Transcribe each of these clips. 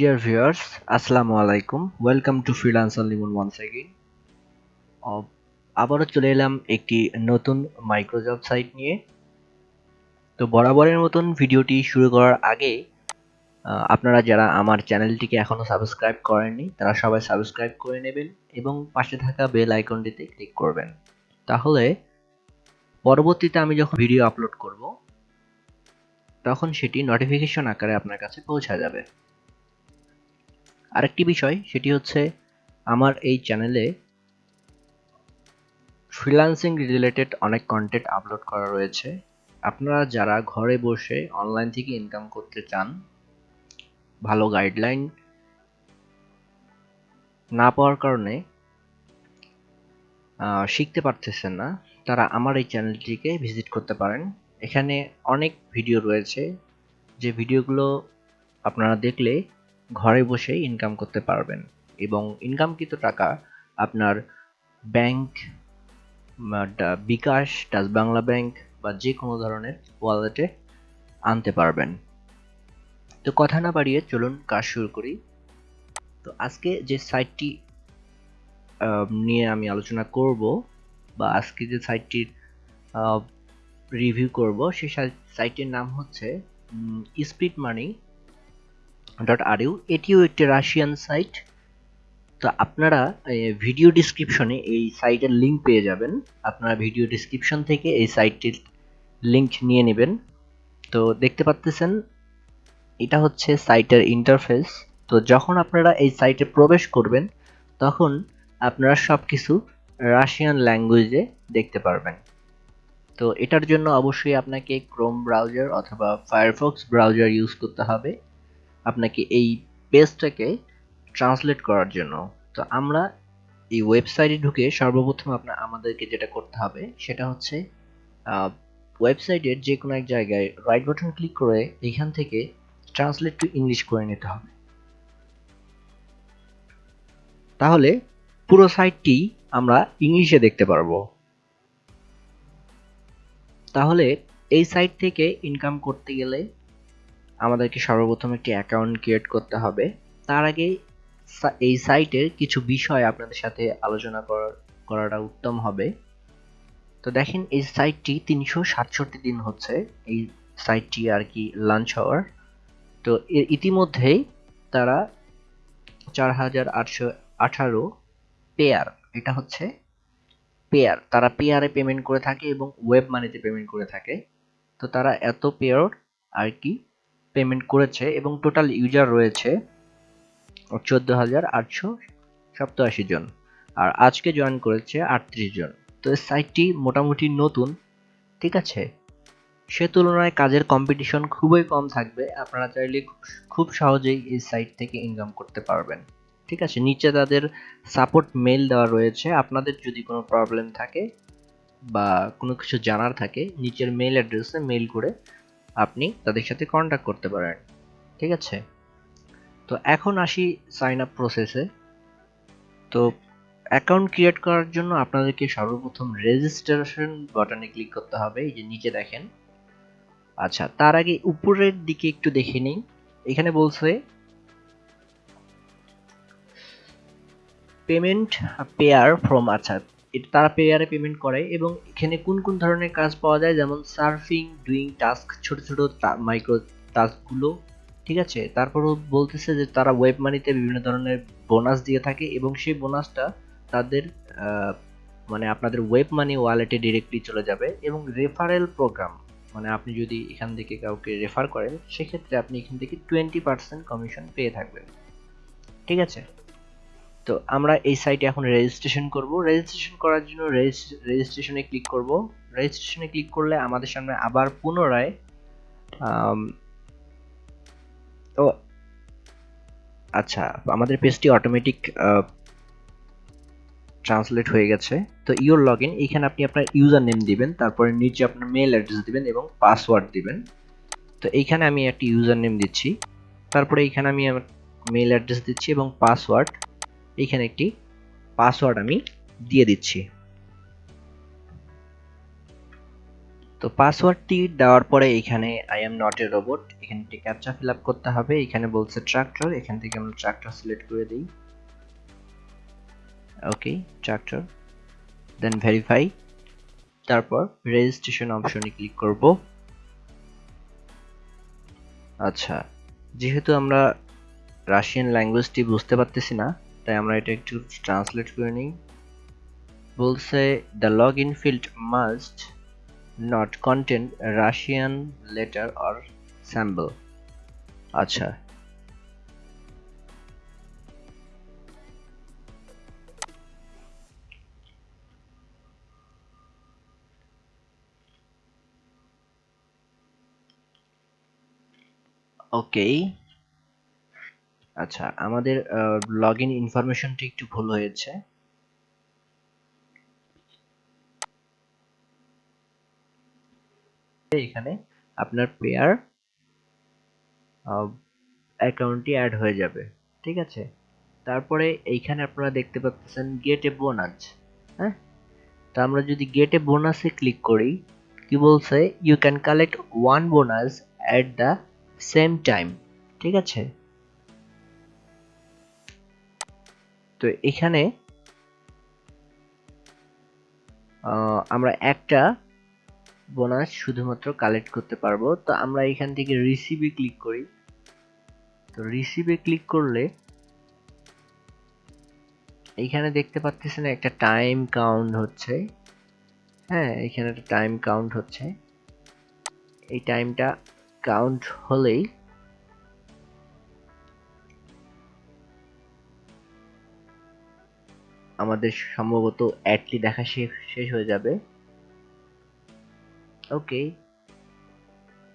Dear viewers, আসসালামু আলাইকুম। Welcome to freelancer Limon once again আবারও চলে এলাম একটি নতুন মাইক্রোজব সাইট নিয়ে। তো বরাবরের মতন ভিডিওটি শুরু করার আগে আপনারা যারা আমার চ্যানেলটিকে এখনও সাবস্ক্রাইব করেননি তারা সবাই সাবস্ক্রাইব করে নেবেন এবং পাশে থাকা বেল আইকনটিতে ক্লিক করবেন। তাহলে পরবর্তীতে আমি যখন ভিডিও আপলোড করব তখন সেটি নোটিফিকেশন আকারে আপনার কাছে পৌঁছা যাবে। আরেকটি বিষয়, সেটি হচ্ছে আমার এই চ্যানেলে ফ্রিল্যান্সিং রিলেটেড অনেক কন্টেন্ট আপলোড করা রয়েছে। আপনারা যারা ঘরে বসে অনলাইন থেকে ইনকাম করতে চান, ভালো গাইডলাইন না পাওয়ার কারণে শিখতে পারতেছেন না, তারা আমার এই চ্যানেলটিকে ভিজিট করতে পারেন। এখানে অনেক ভিডিও রয়েছে, যে ভিডিওগুলো আপনারা দেখলে ঘরে বসে ইনকাম করতে পারবেন এবং ইনকামকৃত টাকা আপনার bank bKash touch Bangla bank বা যে কোনো ধরনের ওয়ালেটে আনতে পারবেন। তো কথা না বাড়িয়ে চলুন কাজ শুরু করি। তো আজকে যে সাইটটি নিয়ে আমি আলোচনা করব বা আজকে যে সাইটটির রিভিউ করব সেই সাইটের নাম হচ্ছে speed money dot R U এটিও একটি রাশিয়ান সাইট তো আপনারা ভিডিও ডিসক্রিপশনে এই সাইটের লিঙ্ক পেয়ে যাবেন। আপনারা ভিডিও ডিসক্রিপশন থেকে এই সাইটটির লিঙ্ক নিয়ে নেবেন। তো দেখতে পাচ্তেছেন, এটা হচ্ছে সাইটের ইন্টারফেস তো যখন আপনারা এই সাইটে প্রবেশ করবেন, তখন আপনারা সব কিছু রাশিয়ান ল্যাঙ্গুয়েজে দেখতে পারবেন। তো এটার জন্য অবশ্যই আপনাকে ক্রোম ব্রাউজার অথবা ফায়ারফক্স ব্রাউজার ইউজ করতে হবে। আপনাকে এই পেজটাকে ট্রান্সলেট করার জন্য। তো আমরা এই ওয়েবসাইটে ঢুকে সর্বপ্রথম আপনার, আমাদেরকে যেটা করতে হবে, সেটা হচ্ছে ওয়েবসাইটের যে কোনো এক জায়গায় রাইট বাটন ক্লিক করে এখান থেকে ট্রান্সলেট টু ইংলিশ করে নিতে হবে। তাহলে পুরো সাইটটি আমরা ইংলিশে দেখতে পারব। তাহলে এই সাইট থেকে ইনকাম করতে গেলে আমাদেরকে সর্বপ্রথম একটি অ্যাকাউন্ট ক্রিয়েট করতে হবে। তার আগে এই সাইটের কিছু বিষয় আপনাদের সাথে আলোচনা করাটা উত্তম হবে। তো দেখেন, এই সাইটটি তিনশো সাতষট্টি দিন হচ্ছে, এই সাইটটি আর কি লাঞ্চ হওয়ার। তো এর ইতিমধ্যেই তারা চার হাজার আটশো আঠারো পেয়ার এটা হচ্ছে পেয়ার তারা পেয়ারে পেমেন্ট করে থাকে এবং ওয়েব মানিতে পেমেন্ট করে থাকে। তো তারা এত পেয়ার আর কি পেমেন্ট করেছে এবং টোটাল ইউজার রয়েছে চোদ্দ হাজার আটশো সপ্তাশি জন। আর আজকে জয়েন করেছে আটত্রিশ জন। তো এই সাইটটি মোটামুটি নতুন, ঠিক আছে? সে তুলনায় কাজের কম্পিটিশন খুবই কম থাকবে। আপনারা চাইলে খুব- সহজেই এই সাইট থেকে ইনকাম করতে পারবেন। ঠিক আছে? নিচে তাদের সাপোর্ট মেল দেওয়া রয়েছে। আপনাদের যদি কোনো প্রবলেম থাকে বা কোনো কিছু জানার থাকে, নিচের মেল অ্যাড্রেসে মেল করে আপনি তাদের সাথে কন্ট্যাক্ট করতে পারেন। ঠিক আছে? তো এখন আসি সাইন আপ প্রসেসে তো অ্যাকাউন্ট ক্রিয়েট করার জন্য আপনাদেরকে সর্বপ্রথম রেজিস্ট্রেশন বাটনে ক্লিক করতে হবে, এই যে নিচে দেখেন। আচ্ছা তার আগে উপরের দিকে একটু দেখে নিই। এখানে বলছে পেমেন্ট পেয়ার ফ্রম আচ্ছা তারা পেয়ারে পেমেন্ট করে এবং এখানে কোন কোন ধরনের কাজ পাওয়া যায়? যেমন সার্ফিং ডুইং টাস্ক ছোট ছোট মাইক্রো টাস্কগুলো ঠিক আছে? তারপরও বলতেছে যে তারা ওয়েব মানিতে বিভিন্ন ধরনের বোনাস দিয়ে থাকে এবং সেই বোনাসটা তাদের মানে আপনাদের ওয়েব মানি ওয়ালেটে ডিরেক্টলি চলে যাবে এবং রেফারেল প্রোগ্রাম মানে আপনি যদি এখান থেকে কাউকে রেফার করেন, সেক্ষেত্রে আপনি এখান থেকে টোয়েন্টি পার্সেন্ট কমিশন পেয়ে থাকবেন। ঠিক আছে? তো আমরা এই সাইটে এখন রেজিস্ট্রেশন করব। রেজিস্ট্রেশন করার জন্য রেজিস্ট্রেশনে ক্লিক করব। রেজিস্ট্রেশনে ক্লিক করলে আমাদের সামনে আবার পুনরায় ও আচ্ছা আমাদের পেজটি অটোমেটিক ট্রান্সলেট হয়ে গেছে। তো ইওর লগ ইন এখানে আপনি আপনার ইউজার নেম দিবেন, তারপরে নিচে আপনার মেল অ্যাড্রেস দিবেন এবং পাসওয়ার্ড দিবেন। তো এইখানে আমি একটি ইউজার নেম দিচ্ছি, তারপরে এইখানে আমি আমার মেল অ্যাড্রেস দিচ্ছি এবং পাসওয়ার্ড এইখানে একটি পাসওয়ার্ড আমি দিয়ে দিচ্ছি। তো পাসওয়ার্ডটি দেওয়ার পরে এখানে I am not a robot এখানে একটি ক্যাপচা ফিল করতে হবে। এখানে বলছে ট্রাক্টর এখান থেকে আমরা ট্রাক্টর সিলেক্ট করে দিই। ওকে ট্রাক্টর দেন ভেরিফাই তারপর রেজিস্ট্রেশন অপশনে ক্লিক করব। আচ্ছা যেহেতু আমরা রাশিয়ান ল্যাঙ্গুয়েজটি বুঝতে পারতেছি না তাই আমরা এটা একটু ট্রান্সলেট করে নিই। বলছে the log in field must not contain Russian letter or symbol আচ্ছা। ওকে আচ্ছা আমাদের লগ ইন ইনফরমেশনটি একটু ভুল হয়েছে। এখানে আপনার পেয়ার অ্যাকাউন্টটি অ্যাড হয়ে যাবে, ঠিক আছে? তারপরে এইখানে আপনারা দেখতে পাচ্ছেন গেট এ বোনাস হ্যাঁ? তো আমরা যদি গেট এ বোনাসে ক্লিক করি, কি বলছে? You can collect one bonus at the same time ঠিক আছে? তো এখানে আমরা একটা বোনাস শুধুমাত্র কালেক্ট করতে পারব। তো আমরা এখান থেকে রিসিভে ক্লিক করি। তো রিসিভে ক্লিক করলে এইখানে দেখতে পাচ্ছেন একটা টাইম কাউন্ট হচ্ছে। হ্যাঁ এখানে একটা টাইম কাউন্ট হচ্ছে। এই টাইমটা কাউন্ট হলেই আমাদের সম্ভবত অ্যাডটি দেখা শেষ হয়ে যাবে। ওকে।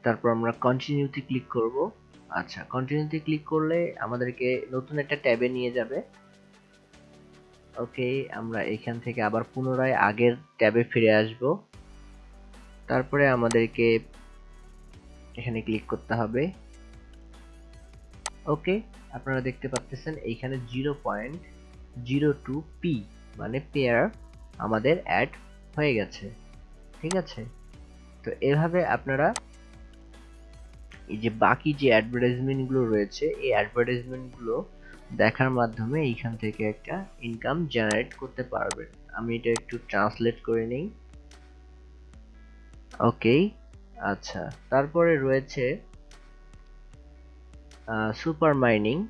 তারপর আমরা কন্টিনিউতে ক্লিক করব। আচ্ছা কন্টিনিউতে ক্লিক করলে আমাদেরকে নতুন একটা ট্যাবে নিয়ে যাবে। ওকে, আমরা এখান থেকে আবার পুনরায় আগের ট্যাবে ফিরে আসব। তারপরে আমাদেরকে এখানে ক্লিক করতে হবে। ওকে, আপনারা দেখতে পাচ্ছেন এইখানে zero point zero two P মানে পেয়ার আমাদের অ্যাড হয়ে গেছে। ঠিক আছে? তো এভাবে আপনারা এই যে বাকি যে অ্যাডভার্টাইজমেন্টগুলো রয়েছে, এই অ্যাডভার্টাইজমেন্টগুলো দেখার মাধ্যমে এইখান থেকে একটা ইনকাম জেনারেট করতে পারবেন। আমি এটা একটু ট্রান্সলেট করে নিই। ওকে আচ্ছা। তারপরে রয়েছে সুপার মাইনিং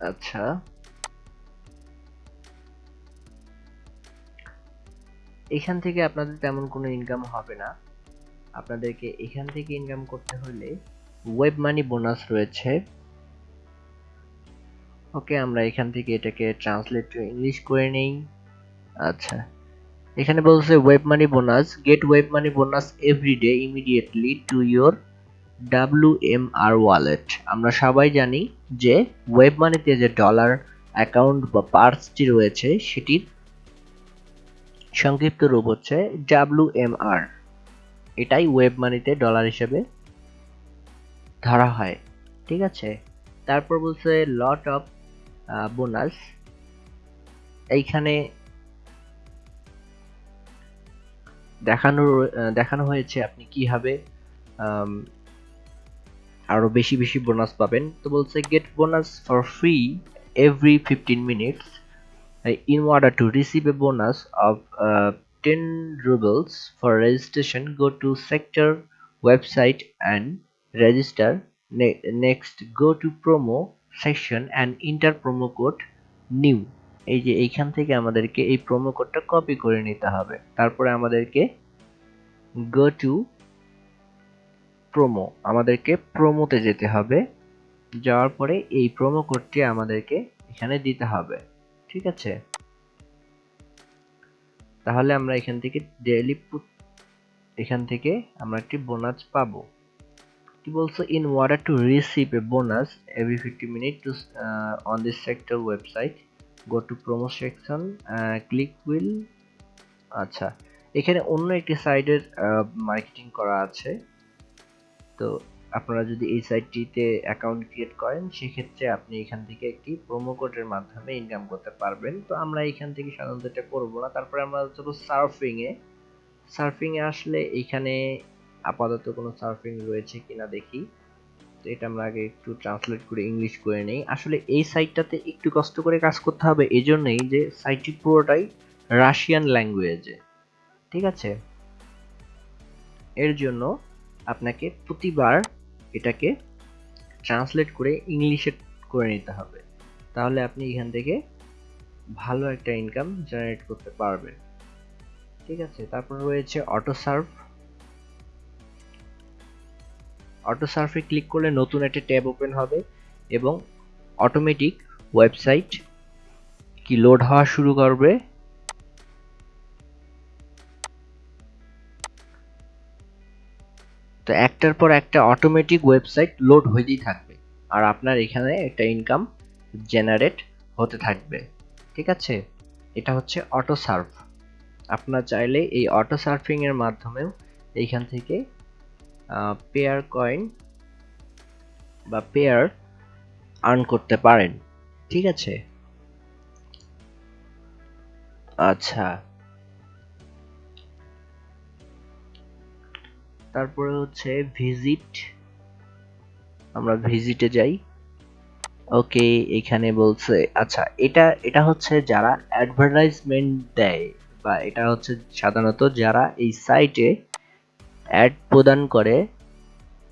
আচ্ছা। এখান থেকে আপনাদের তেমন কোনো ইনকাম হবে না। আপনাদেরকে এখান থেকে ইনকাম করতে হলে ওয়েব মানি বোনাস রয়েছে। ওকে, আমরা এখান থেকে এটাকে ট্রান্সলেট টু ইংলিশ করে নেই। আচ্ছা। এখানে বলছে web money bonus get web money bonus every day immediately to your W M R wallet আমরা সবাই জানি যে ওয়েব মানিতে যে ডলার অ্যাকাউন্ট বা পার্সটি রয়েছে, সেটির সংক্ষিপ্ত রূপ হচ্ছে ডাব্লিউ এম আর এটাই ওয়েব মানিতে ডলার হিসেবে ধরা হয়, ঠিক আছে? তারপর বলছে লট অফ বোনাস এইখানে দেখানো দেখানো হয়েছে আপনি কীভাবে আরও বেশি বেশি বোনাস পাবেন। তো বলছে get bonus for free every fifteen minutes in order to receive a bonus of ten rubles for registration go to sector website and register next go to promo section and enter promo code new এই যে এইখান থেকে আমাদেরকে এই promo কোডটা copy করে নিতে হবে। তারপরে আমাদেরকে গো টু প্রোমো আমাদেরকে প্রোমোতে যেতে হবে। যাওয়ার পরে এই প্রোমো কোডটি আমাদেরকে এখানে দিতে হবে। ঠিক আছে? তাহলে আমরা এখান থেকে ডেইলি এখান থেকে আমরা একটি বোনাস পাবো। কি বলছো? In order to receive a bonus every fifty minute to on this sector website go to promo section click will আচ্ছা। এখানে অন্য একটি সাইডের মার্কেটিং করা আছে। তো আপনারা যদি এই সাইটটিতে অ্যাকাউন্ট ক্রিয়েট করেন, সেক্ষেত্রে আপনি এখান থেকে একটি প্রোমো কোডের মাধ্যমে ইনকাম করতে পারবেন। তো আমরা এখান থেকে সাধারণত এটা করব না। তারপরে আমরা চলো সার্ফিং এ সার্ফিং এ আসলে এখানে আপাতত কোনো সার্ফিং রয়েছে কিনা দেখি। তো এটা আমরা আগে একটু ট্রান্সলেট করে ইংলিশ করে নেই। আসলে এই সাইটটাতে একটু কষ্ট করে কাজ করতে হবে এই জন্যই যে সাইটটি পুরোটাই রাশিয়ান ল্যাঙ্গুয়েজে ঠিক আছে? এর জন্য আপনাকে প্রতিবার এটাকে ট্রান্সলেট করে ইংলিশে করে নিতে হবে। তাহলে আপনি এখান থেকে ভালো একটা ইনকাম জেনারেট করতে পারবেন। ঠিক আছে? তারপর রয়েছে অটো সার্ভ অটো সার্ফে ক্লিক করলে নতুন একটা ট্যাব ওপেন হবে এবং অটোমেটিক ওয়েবসাইট কি লোড হওয়া শুরু করবে তো একটার পর একটা অটোমেটিক ওয়েবসাইট লোড হইতেই থাকবে। আর আপনার এখানে একটা ইনকাম জেনারেট হতে থাকবে। ঠিক আছে? এটা হচ্ছে অটো সার্ভ আপনার চাইলে এই অটো সার্ফিং এর মাধ্যমেও এইখান থেকে পেয়ার কয়েন বা পেয়ার আর্ন করতে পারেন। ঠিক আছে? আচ্ছা। তারপরে হচ্ছে ভিজিট আমরা ভিজিটে যাই। ওকে, এখানে বলছে আচ্ছা এটা এটা হচ্ছে যারা অ্যাডভার্টাইজমেন্ট দেয় বা এটা হচ্ছে সাধারণত যারা এই সাইটে অ্যাড প্রদান করে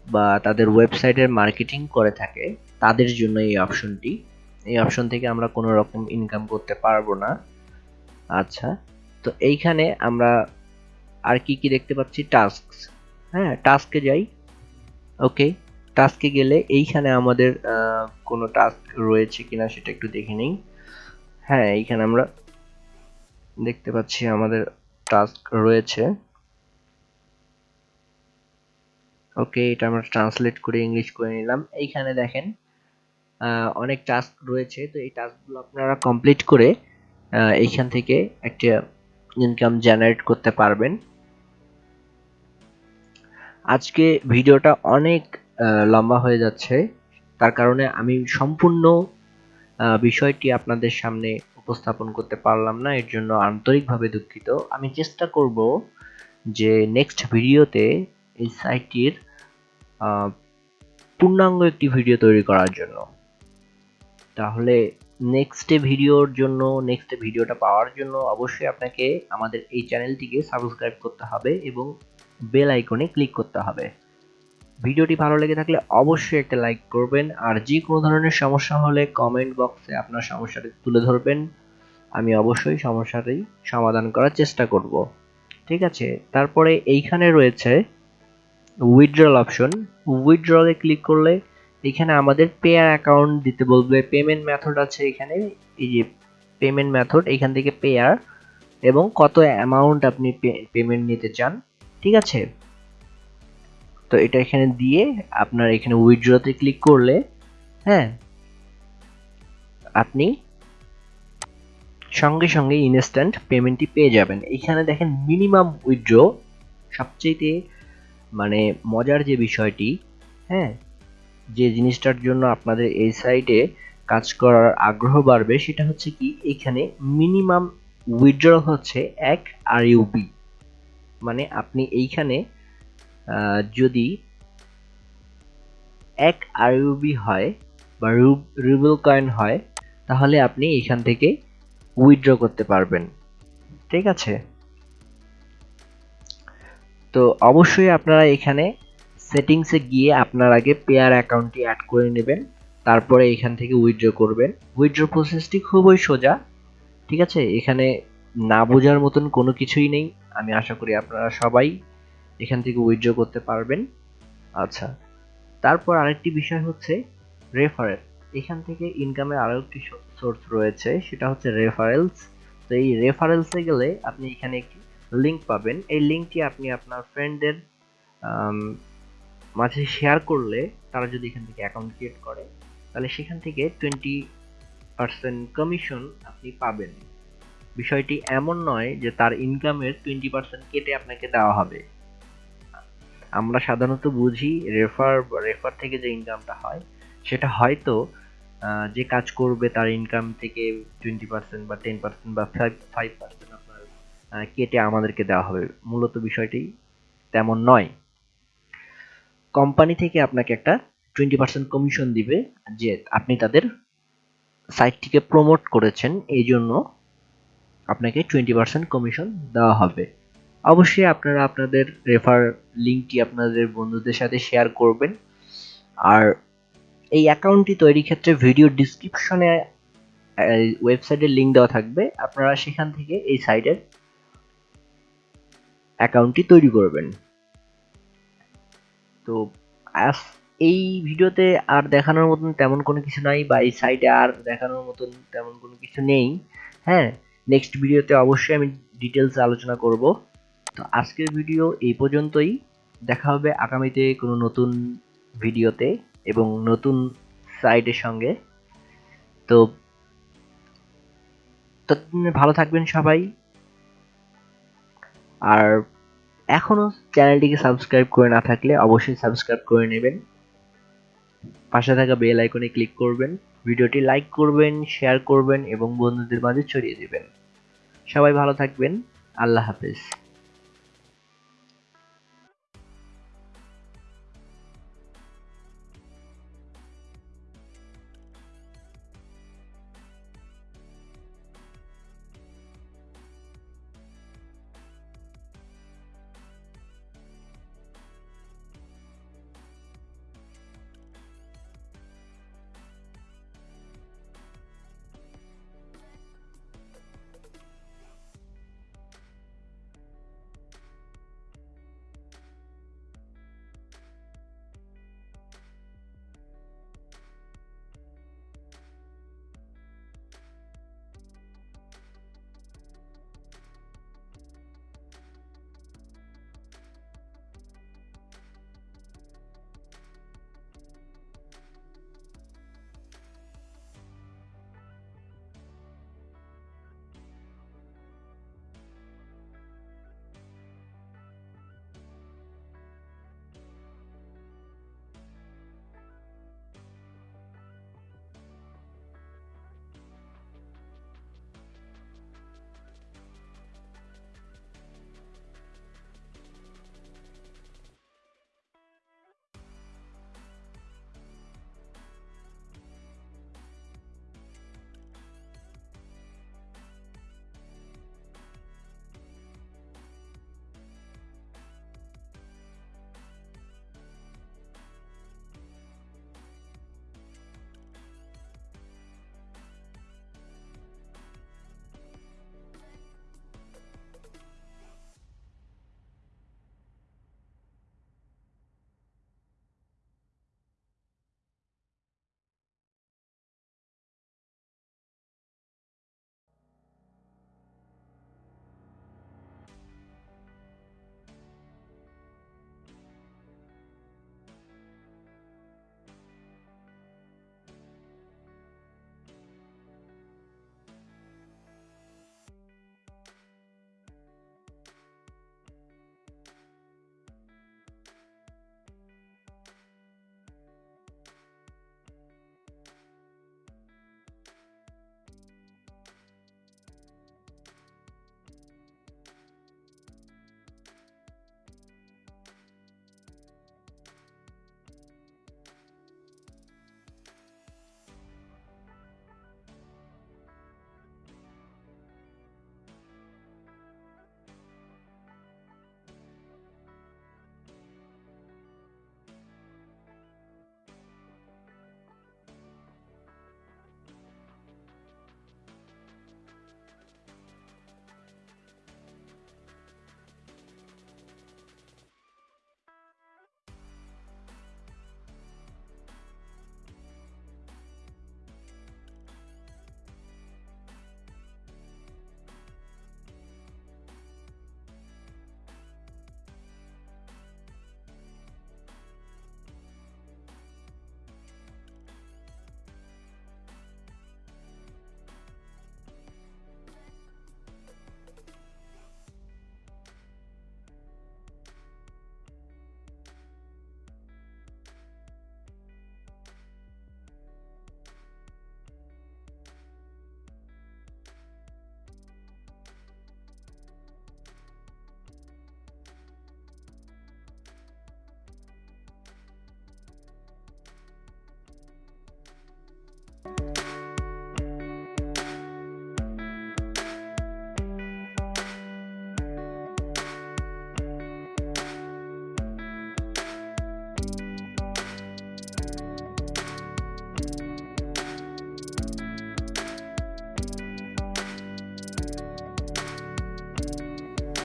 বা তাদের ওয়েবসাইটের মার্কেটিং করে থাকে, তাদের জন্য এই অপশনটি এই অপশন থেকে আমরা কোনো রকম ইনকাম করতে পারব না। আচ্ছা তো এইখানে আমরা আর কি কি দেখতে পাচ্ছি? টাস্ক হ্যাঁ টাস্কে যাই। ওকে টাস্কে গেলে এইখানে আমাদের কোনো টাস্ক রয়েছে কিনা সেটা একটু দেখে নিই। হ্যাঁ এইখানে আমরা দেখতে পাচ্ছি আমাদের টাস্ক রয়েছে। ওকে এটা আমরা ট্রান্সলেট করে ইংলিশ করে নিলাম। এইখানে দেখেন অনেক টাস্ক রয়েছে। তো এই টাস্কগুলো আপনারা কমপ্লিট করে এইখান থেকে একটা ইনকাম জেনারেট করতে পারবেন। আজকে ভিডিওটা অনেক লম্বা হয়ে যাচ্ছে। তার কারণে আমি সম্পূর্ণ বিষয়টি আপনাদের সামনে উপস্থাপন করতে পারলাম না। এর জন্য আন্তরিকভাবে দুঃখিত। আমি চেষ্টা করব যে নেক্সট ভিডিওতে এই সাইটটির পূর্ণাঙ্গ একটি ভিডিও তৈরি করার জন্য। তাহলে নেক্সট ভিডিওর জন্য নেক্সট ভিডিওটা পাওয়ার জন্য অবশ্যই আপনাকে আমাদের এই চ্যানেলটিকে সাবস্ক্রাইব করতে হবে এবং বেল আইকনে ক্লিক করতে হবে। ভিডিওটি ভালো লেগে থাকলে অবশ্যই একটা লাইক করবেন, আর যে কোনো ধরনের সমস্যা হলে কমেন্ট বক্সে আপনার সমস্যাটি তুলে ধরবেন। আমি অবশ্যই সমস্যাটি সমাধান করার চেষ্টা করব। ঠিক আছে, তারপরে এইখানে রয়েছে উইথড্রল অপশন উইথড্রলে ক্লিক করলে এখানে আমাদের পেয়ার অ্যাকাউন্ট দিতে বলবে। পেমেন্ট মেথড আছে এখানে, এই যে পেমেন্ট মেথড এখান থেকে পেয়ার এবং কত অ্যামাউন্ট আপনি পেমেন্ট নিতে চান। ঠিক আছে? তো এটা এখানে দিয়ে আপনার এখানে উইথড্রতে ক্লিক করলে হ্যাঁ? আপনি সঙ্গে সঙ্গে ইনস্ট্যান্ট পেমেন্টটি পেয়ে যাবেন। এখানে দেখেন মিনিমাম উইথড্র সবচেয়ে মানে মজার যে বিষয়টি হ্যাঁ? যে জিনিসটার জন্য আপনাদের এই সাইটে কাজ করার আগ্রহ বাড়বে সেটা হচ্ছে কি, এখানে মিনিমাম উইথড্র হচ্ছে এক আর ইউবি মানে আপনি এইখানে যদি এক আর ইউবি হয় বা রুবেল কয়েন হয়, তাহলে আপনি এখান থেকে উইথড্র করতে পারবেন। ঠিক আছে? তো অবশ্যই আপনারা এখানে সেটিংসে গিয়ে আপনার আগে পেয়ার অ্যাকাউন্টটি অ্যাড করে নেবেন, তারপরে এখান থেকে উইথড্র করবেন। উইথড্র প্রসেসটি খুবই সোজা, ঠিক আছে? এখানে না বোঝার মতন কোনো কিছুই নেই। আমি আশা করি আপনারা সবাই এখান থেকে উইথড্র করতে পারবেন। আচ্ছা তারপর আরেকটি বিষয় হচ্ছে রেফারেল এখান থেকে ইনকামের আরও একটি সোর্স রয়েছে, সেটা হচ্ছে রেফারেলস তো এই রেফারেলসে গেলে আপনি এখানে একটি লিঙ্ক পাবেন। এই লিঙ্কটি আপনি আপনার ফ্রেন্ডদের মাঝে শেয়ার করলে তারা যদি এখান থেকে অ্যাকাউন্ট ক্রিয়েট করে, তাহলে সেখান থেকে টোয়েন্টি পার্সেন্ট কমিশন আপনি পাবেন। বিষয়টি এমন নয় যে তার ইনকামের টোয়েন্টি পার্সেন্ট কেটে আপনাকে দেওয়া হবে। আমরা সাধারণত বুঝি রেফার রেফার থেকে যে ইনকামটা হয়, সেটা হয়তো যে কাজ করবে তার ইনকাম থেকে টোয়েন্টি পার্সেন্ট বা টেন পার্সেন্ট বা ফাইভ ফাইভ পার্সেন্ট আপনার কেটে আমাদেরকে দেওয়া হবে। মূলত বিষয়টি তেমন নয়। কোম্পানি থেকে আপনাকে একটা টোয়েন্টি পার্সেন্ট কমিশন দিবে যে আপনি তাদের সাইটটিকে প্রমোট করেছেন। এই জন্য আপনাকে টোয়েন্টি পার্সেন্ট কমিশন দেওয়া হবে। অবশ্যই আপনারা আপনাদের রেফার লিঙ্কটি আপনাদের বন্ধুদের সাথে শেয়ার করবেন। আর এই অ্যাকাউন্টটি তৈরির ক্ষেত্রে ভিডিও ডিসক্রিপশনে ওয়েবসাইটের লিঙ্ক দেওয়া থাকবে। আপনারা সেখান থেকে এই সাইটের অ্যাকাউন্টটি তৈরি করবেন। তো এই ভিডিওতে আর দেখানোর মতন তেমন কোনো কিছু নাই বা এই সাইটে আর দেখানোর মতন তেমন কোনো কিছু নেই। হ্যাঁ নেক্সট ভিডিওতে অবশ্যই আমি ডিটেলস আলোচনা করব। তো আজকের ভিডিও এই পর্যন্তই। দেখা হবে আগামীতে কোনো নতুন ভিডিওতে এবং নতুন সাইটের সঙ্গে। তো ততদিনে ভালো থাকবেন সবাই। আর এখনও চ্যানেলটিকে সাবস্ক্রাইব করে না থাকলে অবশ্যই সাবস্ক্রাইব করে নেবেন। পাশে থাকা বেল আইকনে ক্লিক করবেন। ভিডিওটি লাইক করবেন, শেয়ার করবেন এবং বন্ধুদের মাঝে ছড়িয়ে দেবেন। সবাই ভালো থাকবেন। আল্লাহ হাফেজ।